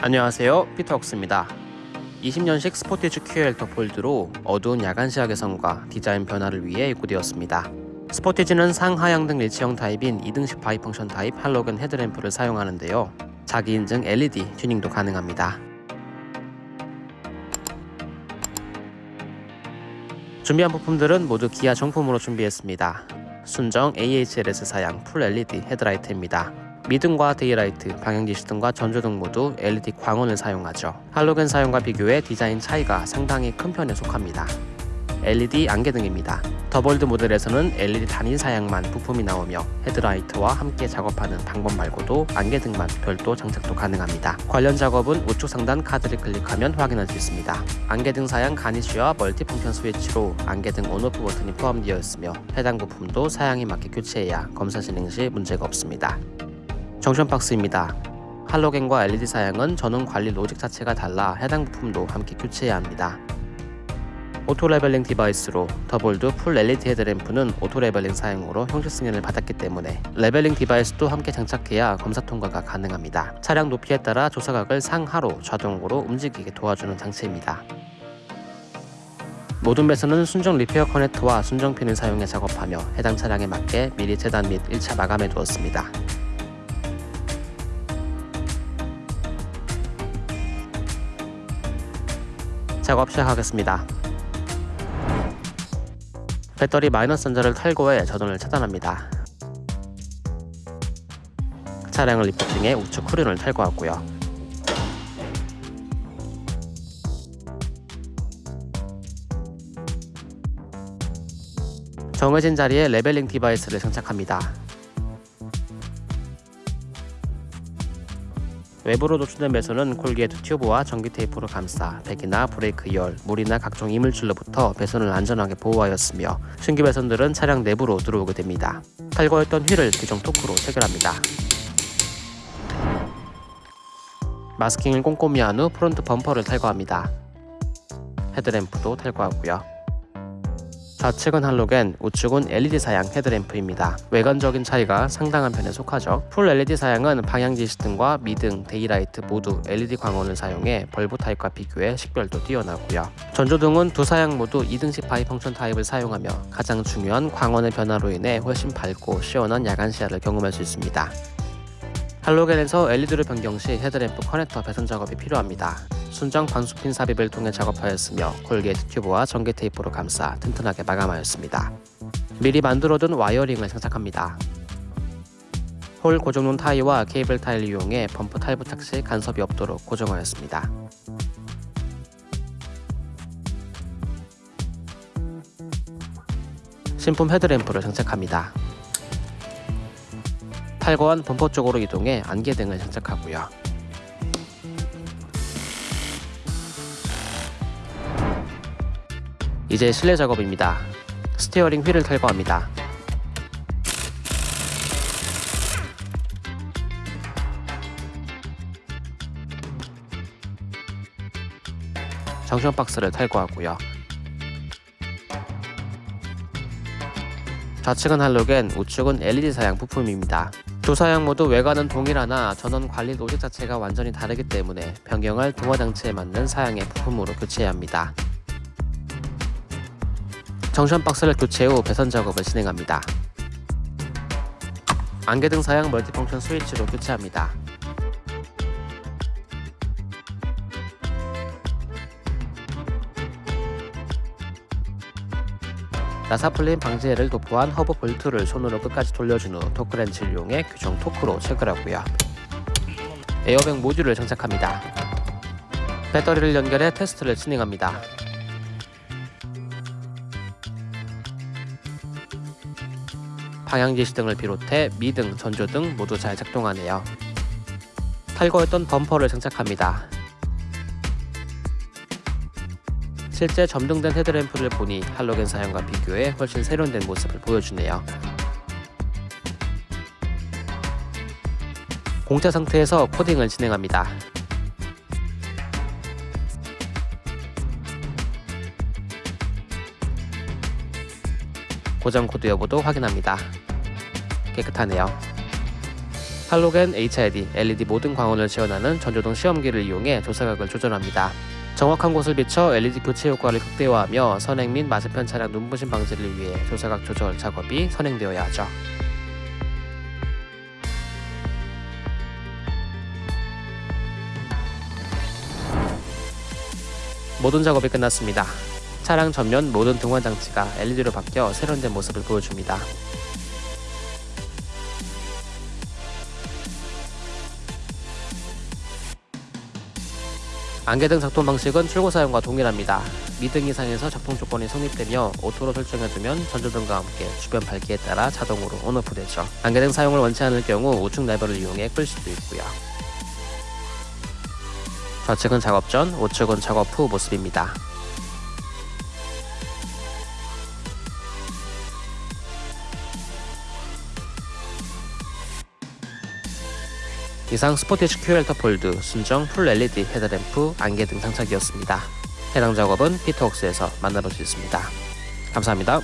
안녕하세요. 피터웍스입니다. 20년식 스포티지 QL 더 볼드로 어두운 야간 시야 개선과 디자인 변화를 위해 입고되었습니다. 스포티지는 상하향 등 일체형 타입인 2등식 bi-function 타입 할로겐 헤드램프를 사용하는데요. 자기 인증 LED 튜닝도 가능합니다. 준비한 부품들은 모두 기아 정품으로 준비했습니다. 순정 AHLS 사양 full LED 헤드라이트입니다 미등과 daylight, 방향지시 등과 전조등 모두 LED 광원을 사용하죠. 할로겐 사양과 비교해 디자인 차이가 상당히 큰 편에 속합니다. LED 안개등입니다. 더볼드 모델에서는 LED 단일 사양만 부품이 나오며 헤드라이트와 함께 작업하는 방법 말고도 안개등만 별도 장착도 가능합니다. 관련 작업은 우측 상단 카드를 클릭하면 확인할 수 있습니다. 안개등 사양 garnish와 multi-function 스위치로 안개등 on/off 버튼이 포함되어 있으며 해당 부품도 사양에 맞게 교체해야 검사 진행 시 문제가 없습니다. junction box입니다. 할로겐과 LED 사양은 전원 관리 로직 자체가 달라 해당 부품도 함께 교체해야 합니다. auto leveling device로 더볼드 full LED 헤드램프는 auto leveling 사양으로 형식 승인을 받았기 때문에 leveling device도 함께 장착해야 검사 통과가 가능합니다. 차량 높이에 따라 조사각을 상하로 자동으로 움직이게 도와주는 장치입니다. 모든 배선은 순정 repair connector와 순정 핀을 사용해 작업하며 해당 차량에 맞게 미리 재단 및 1차 마감해 두었습니다. 작업 시작하겠습니다. 배터리 마이너스 단자를 탈거해 전원을 차단합니다. 차량을 리프팅해 우측 후륜을 탈거하고요. 정해진 자리에 leveling device를 장착합니다. 외부로 노출된 배선은 corrugate 튜브와 전기 테이프로 감싸 배기나 브레이크 열, 물이나 각종 이물질로부터 배선을 안전하게 보호하였으며 신규 배선들은 차량 내부로 들어오게 됩니다. 탈거했던 휠을 규정 토크로 체결합니다. 마스킹을 꼼꼼히 한 후 front 범퍼를 탈거합니다. 헤드램프도 탈거하고요. 좌측은 할로겐, 우측은 LED 사양 헤드램프입니다. 외관적인 차이가 상당한 편에 속하죠. full LED 사양은 방향지시 등과 미등, daylight 모두 LED 광원을 사용해 bulb 타입과 비교해 식별도 뛰어나고요. 전조등은 두 사양 모두 2등식 bi-function 타입을 사용하며 가장 중요한 광원의 변화로 인해 훨씬 밝고 시원한 야간 시야를 경험할 수 있습니다. 할로겐에서 LED로 변경 시 헤드램프 커넥터 배선 작업이 필요합니다. 순정 방수핀 삽입을 통해 작업하였으며 corrugate 튜브와 전기 테이프로 감싸 튼튼하게 마감하였습니다. 미리 만들어둔 wiring을 장착합니다. 홀 고정용 타이와 케이블 타이를 이용해 범퍼 탈부착 시 간섭이 없도록 고정하였습니다. 신품 헤드램프를 장착합니다. 탈거한 범퍼 쪽으로 이동해 안개등을 장착하고요. 이제 실내 작업입니다. 스티어링 휠을 탈거합니다. 정션 박스를 탈거하고요. 좌측은 할로겐, 우측은 LED 사양 부품입니다. 두 사양 모두 외관은 동일하나 전원 관리 로직 자체가 완전히 다르기 때문에 변경할 동화 장치에 맞는 사양의 부품으로 교체해야 합니다. 정션 박스를 교체 후 배선 작업을 진행합니다. 안개등 사양 멀티펑션 스위치로 교체합니다. 나사풀림 방지제를 도포한 허브 볼트를 손으로 끝까지 돌려준 후 토크렌치를 이용해 규정 토크로 체결하고요. 에어백 모듈을 장착합니다. 배터리를 연결해 테스트를 진행합니다. 방향지시등을 비롯해 미등, 전조등 모두 잘 작동하네요. 탈거했던 범퍼를 장착합니다. 실제 점등된 헤드램프를 보니 할로겐 사양과 비교해 훨씬 세련된 모습을 보여주네요. 공차 상태에서 코딩을 진행합니다. 고장 코드 여부도 확인합니다. 깨끗하네요. 할로겐, HID, LED 모든 광원을 지원하는 전조등 시험기를 이용해 조사각을 조절합니다. 정확한 곳을 비춰 LED 교체 효과를 극대화하며 선행 및 맞은편 차량 눈부심 방지를 위해 조사각 조절 작업이 선행되어야 하죠. 모든 작업이 끝났습니다. 차량 전면 모든 등환 장치가 LED로 바뀌어 세련된 모습을 보여줍니다. 안개등 작동 방식은 출고 사양과 동일합니다. 미등 이상에서 작동 조건이 성립되며 오토로 설정해두면 전조등과 함께 주변 밝기에 따라 자동으로 on off 되죠. 안개등 사용을 원치 않을 경우 우측 레버를 이용해 끌 수도 있고요. 좌측은 작업 전, 우측은 작업 후 모습입니다. 이상 스포티지 QL The Bold, 순정 full LED 헤드램프, 안개등 장착이었습니다. 해당 작업은 피터웍스에서 만나볼 수 있습니다. 감사합니다.